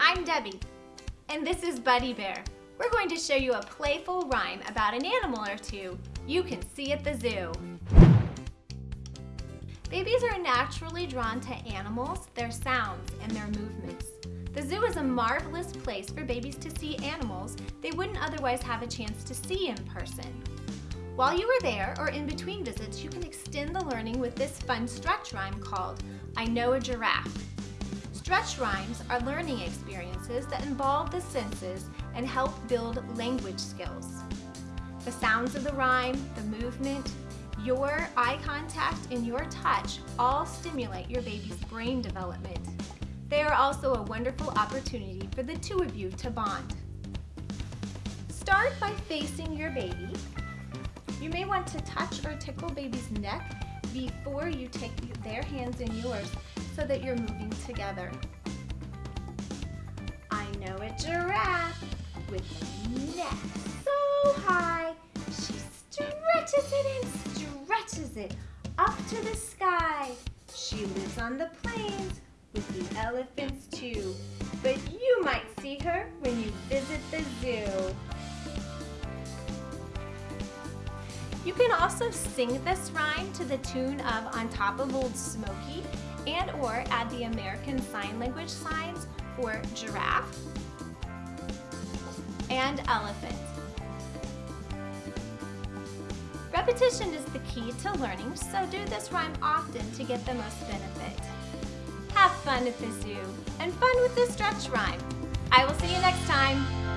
I'm Debbie, and this is Buddy Bear. We're going to show you a playful rhyme about an animal or two you can see at the zoo. Babies are naturally drawn to animals, their sounds, and their movements. The zoo is a marvelous place for babies to see animals they wouldn't otherwise have a chance to see in person. While you are there or in between visits, you can extend the learning with this fun stretch rhyme called I Know a Giraffe. Stretch rhymes are learning experiences that involve the senses and help build language skills. The sounds of the rhyme, the movement, your eye contact, and your touch all stimulate your baby's brain development. They are also a wonderful opportunity for the two of you to bond. Start by facing your baby. You may want to touch or tickle baby's neck before you take their hands in yours so that you're moving together. I know a giraffe with a neck so high, she stretches it and stretches it up to the sky. She lives on the plains with the elephants too, but you might see her when you visit the zoo. You can also sing this rhyme to the tune of On Top of Old Smoky and or add the American Sign Language signs for giraffe and elephant. Repetition is the key to learning, so do this rhyme often to get the most benefit. Have fun at the zoo and fun with the stretch rhyme. I will see you next time.